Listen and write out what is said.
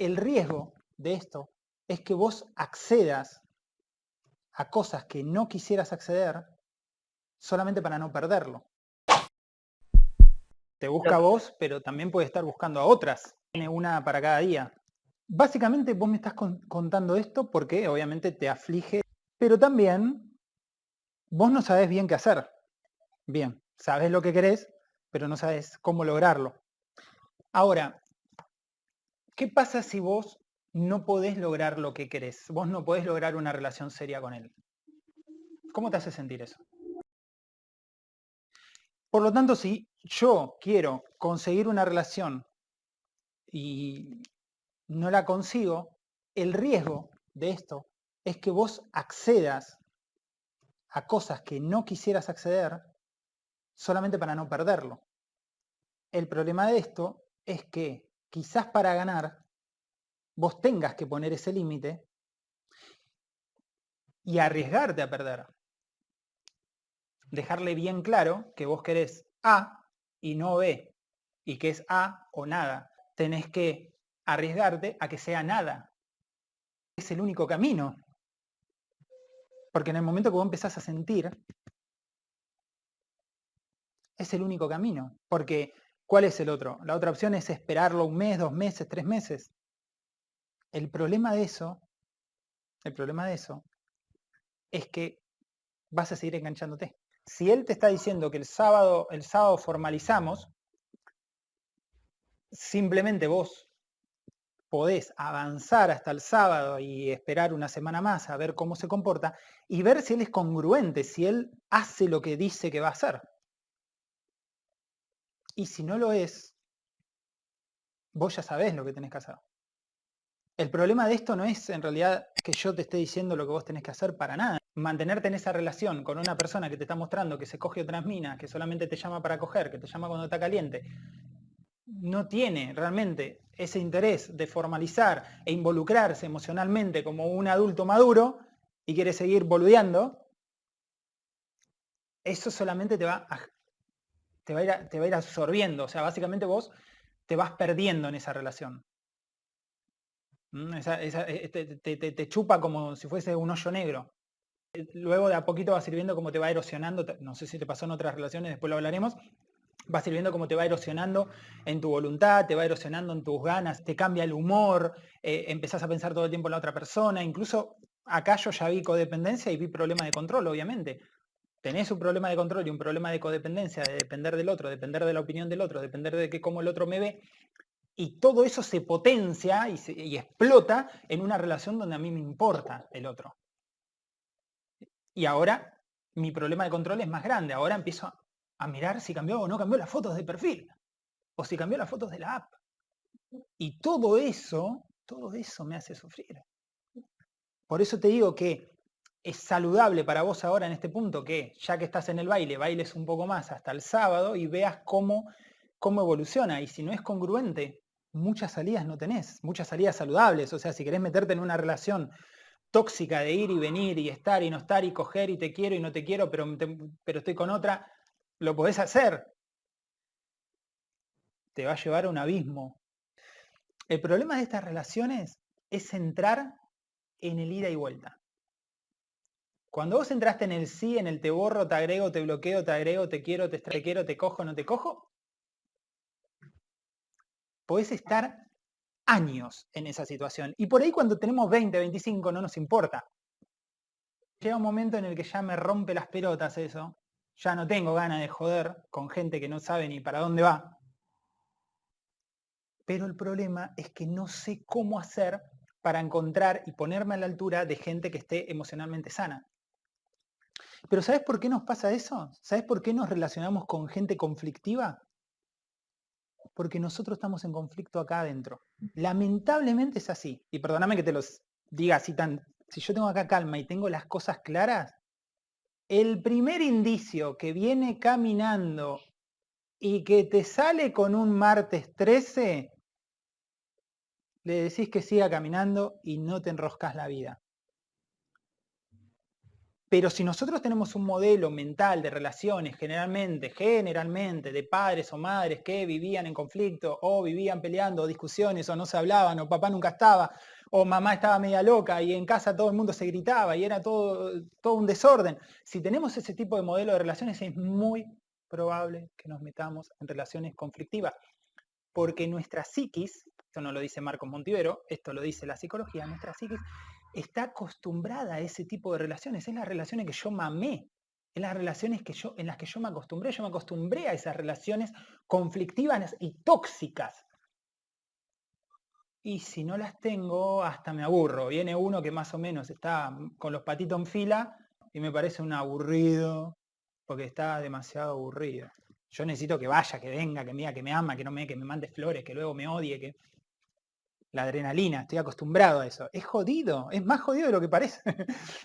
El riesgo de esto es que vos accedas a cosas que no quisieras acceder solamente para no perderlo. Te busca a vos, pero también puede estar buscando a otras. Tiene una para cada día. Básicamente vos me estás contando esto porque obviamente te aflige, pero también vos no sabés bien qué hacer. Bien, sabes lo que querés, pero no sabes cómo lograrlo. Ahora, ¿qué pasa si vos no podés lograr lo que querés? Vos no podés lograr una relación seria con él. ¿Cómo te hace sentir eso? Por lo tanto, si yo quiero conseguir una relación y no la consigo, el riesgo de esto es que vos accedas a cosas que no quisieras acceder solamente para no perderlo. El problema de esto es que quizás para ganar vos tengas que poner ese límite y arriesgarte a perder. Dejarle bien claro que vos querés A y no B, y que es A o nada. Tenés que arriesgarte a que sea nada. Es el único camino. Porque en el momento que vos empezás a sentir, es el único camino. Porque, ¿cuál es el otro? La otra opción es esperarlo un mes, dos meses, tres meses. El problema de eso, el problema de eso, es que vas a seguir enganchándote. Si él te está diciendo que el sábado, el sábado formalizamos, simplemente vos podés avanzar hasta el sábado y esperar una semana más a ver cómo se comporta y ver si él es congruente, si él hace lo que dice que va a hacer. Y si no lo es, vos ya sabés lo que tenés que hacer. El problema de esto no es en realidad que yo te esté diciendo lo que vos tenés que hacer para nada. Mantenerte en esa relación con una persona que te está mostrando que se coge otras minas, que solamente te llama para coger, que te llama cuando está caliente, no tiene realmente ese interés de formalizar e involucrarse emocionalmente como un adulto maduro y quiere seguir boludeando, eso solamente te va a, te va a, ir, absorbiendo. O sea, básicamente vos te vas perdiendo en esa relación. ¿Mm? Eh, te, chupa como si fuese un hoyo negro. Luego de a poquito va sirviendo como te va erosionando, no sé si te pasó en otras relaciones, después lo hablaremos, va sirviendo como te va erosionando en tu voluntad, te va erosionando en tus ganas, te cambia el humor, eh, empezás a pensar todo el tiempo en la otra persona, incluso acá yo ya vi codependencia y vi problema de control, obviamente. Tenés un problema de control y un problema de codependencia, de depender del otro, depender de la opinión del otro, depender de que cómo el otro me ve, y todo eso se potencia y, y explota en una relación donde a mí me importa el otro. Y ahora mi problema de control es más grande, ahora empiezo a mirar si cambió o no cambió las fotos de perfil, o si cambió las fotos de la app. Y todo eso, todo eso me hace sufrir. Por eso te digo que es saludable para vos ahora en este punto que ya que estás en el baile, bailes un poco más hasta el sábado y veas cómo, cómo evoluciona. Y si no es congruente, muchas salidas no tenés, muchas salidas saludables. O sea, si querés meterte en una relación tóxica de ir y venir y estar y no estar y coger y te quiero y no te quiero, pero, pero estoy con otra, lo podés hacer. Te va a llevar a un abismo. El problema de estas relaciones es entrar en el ida y vuelta. Cuando vos entraste en el sí, en el te borro, te agrego, te bloqueo, te agrego, te quiero, te, te te cojo, no te cojo, podés estar años en esa situación. Y por ahí cuando tenemos 20, 25 no nos importa. Llega un momento en el que ya me rompe las pelotas eso ya no tengo ganas de joder con gente que no sabe ni para dónde va. Pero el problema es que no sé cómo hacer para encontrar y ponerme a la altura de gente que esté emocionalmente sana. Pero ¿sabes por qué nos pasa eso? ¿Sabes por qué nos relacionamos con gente conflictiva? Porque nosotros estamos en conflicto acá adentro. Lamentablemente es así. Y perdóname que te los diga así tan... Si yo tengo acá calma y tengo las cosas claras, el primer indicio que viene caminando y que te sale con un martes 13, le decís que siga caminando y no te enroscas la vida. Pero si nosotros tenemos un modelo mental de relaciones, generalmente, generalmente, de padres o madres que vivían en conflicto, o vivían peleando, o discusiones, o no se hablaban, o papá nunca estaba, o mamá estaba media loca y en casa todo el mundo se gritaba y era todo, todo un desorden. Si tenemos ese tipo de modelo de relaciones es muy probable que nos metamos en relaciones conflictivas, porque nuestra psiquis, esto no lo dice Marcos Montivero, esto lo dice la psicología, nuestra psiquis está acostumbrada a ese tipo de relaciones, es las relaciones que yo mamé, es las relaciones que yo, en las que yo me acostumbré, yo me acostumbré a esas relaciones conflictivas y tóxicas. Y si no las tengo, hasta me aburro. Viene uno que más o menos está con los patitos en fila y me parece un aburrido, porque está demasiado aburrido. Yo necesito que vaya, que venga, que me que me ama, que no me, que me mande flores, que luego me odie, que la adrenalina, estoy acostumbrado a eso. Es jodido, es más jodido de lo que parece.